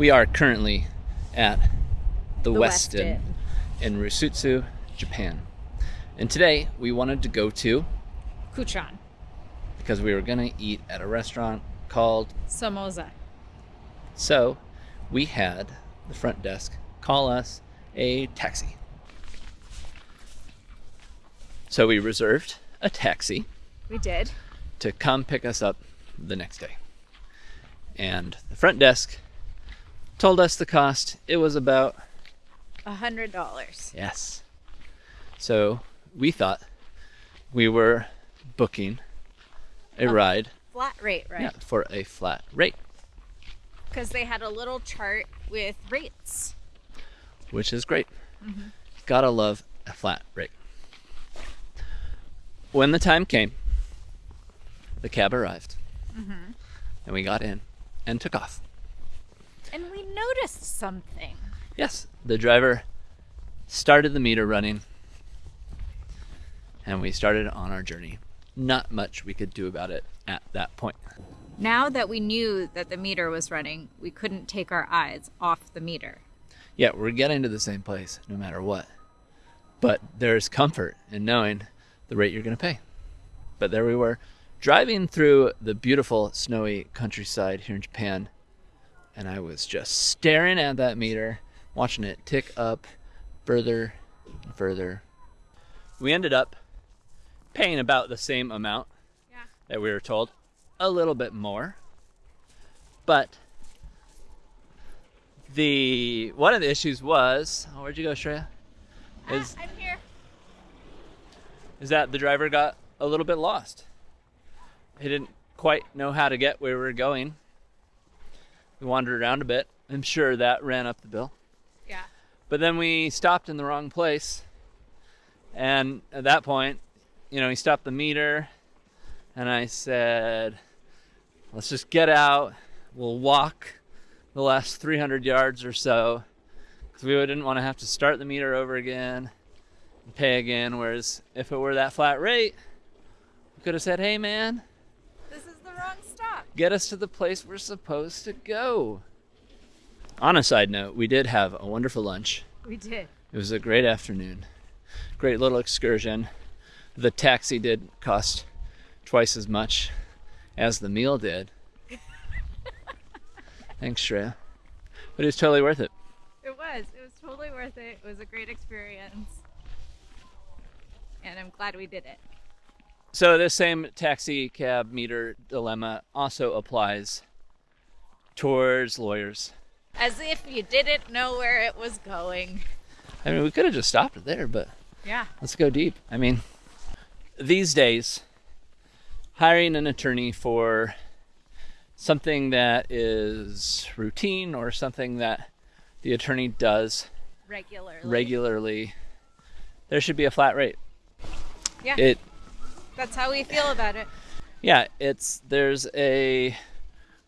We are currently at the, The Westin, in Rusutsu, Japan. And today we wanted to go to Kutchan. because we were going to eat at a restaurant called Samosa. So we had the front desk call us a taxi. So we reserved a taxi We did. to come pick us up the next day. And the front desk told us the cost. It was about, A hundred dollars. yes. So we thought we were booking a A ride Flat rate, right? yeah, for a flat rate, Because they had a little chart with rates. which is great. Mm-hmm. Gotta love a flat rate. When the time came, the cab arrived, mm-hmm. and we got in and took off. Noticed something. Yes, the driver started the meter running, and we started on our journey. Not much we could do about it at that point. Now that we knew that the meter was running, we couldn't take our eyes off the meter. Yeah, we're getting to the same place no matter what. But there's comfort in knowing the rate you're going to pay. But there we were, driving through the beautiful snowy countryside here in Japan, and I was just staring at that meter, watching it tick up further and further. We ended up paying about the same amount Yeah. that we were told, a little bit more. But the one of the issues was, oh, where'd you go, Shreya? Ah, is I'm here. is that the driver got a little bit lost. He didn't quite know how to get where we were going. We wandered around a bit. I'm sure that ran up the bill. Yeah. But then we stopped in the wrong place. And at that point, you know, he stopped the meter. And I said, let's just get out. We'll walk the last 300 yards or so. Because we didn't want to have to start the meter over again and pay again. Whereas if it were that flat rate, we could have said, hey, man, This is the wrong stop. Get us to the place we're supposed to go. On a side note, we did have a wonderful lunch. We did. It was a great afternoon. Great little excursion. The taxi did cost twice as much as the meal did. Thanks, Shreya. But it was totally worth it. It was. It was totally worth it. It was a great experience. And I'm glad we did it. So this same taxi cab meter dilemma also applies towards lawyers. As if you didn't know where it was going. I mean, we could have just stopped it there, but Yeah. Let's go deep. I mean, these days, hiring an attorney for something that is routine or something that the attorney does Regularly. regularly, there should be a flat rate. Yeah. It, That's how we feel about it. yeah, it's there's a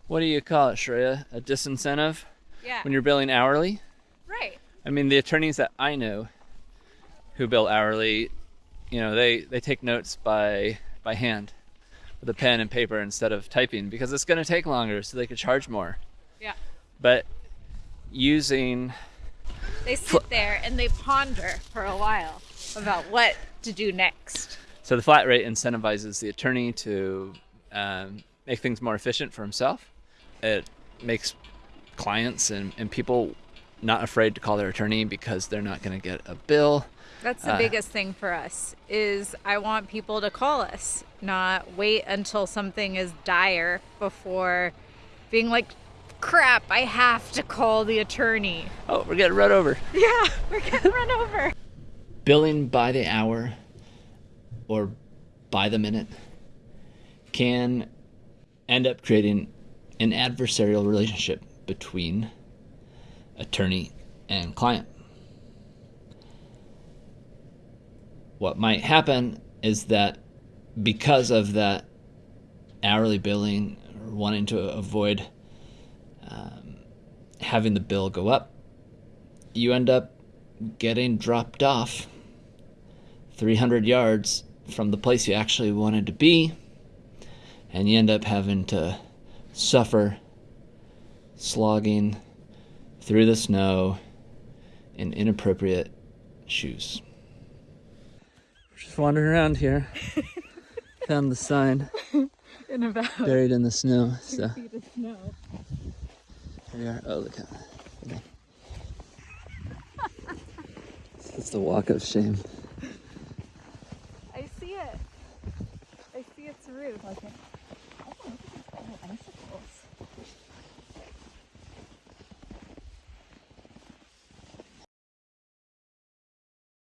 what do you call it, Shreya? A disincentive Yeah. when you're billing hourly. right. I mean, the attorneys that I know who bill hourly, you know, they they take notes by by hand with a pen and paper instead of typing because it's going to take longer, so they could charge more. Yeah. But using They sit there and they ponder for a while about what to do next. So the flat rate incentivizes the attorney to um, make things more efficient for himself. It makes clients and, and people not afraid to call their attorney because they're not going to get a bill. That's the Uh, biggest thing for us is I want people to call us, not wait until something is dire before being like, crap, I have to call the attorney. Oh, we're getting run over. Yeah, we're getting run over. billing by the hour or by the minute can end up creating an adversarial relationship between attorney and client. What might happen is that because of that hourly billing wanting to avoid um, having the bill go up, you end up getting dropped off 300 yards from the place you actually wanted to be, and you end up having to suffer slogging through the snow in inappropriate shoes. Just wandering around here. Found the sign In about buried in the snow. So feet of snow. here we are. Oh, look at that. It's the walk of shame. 这个发现。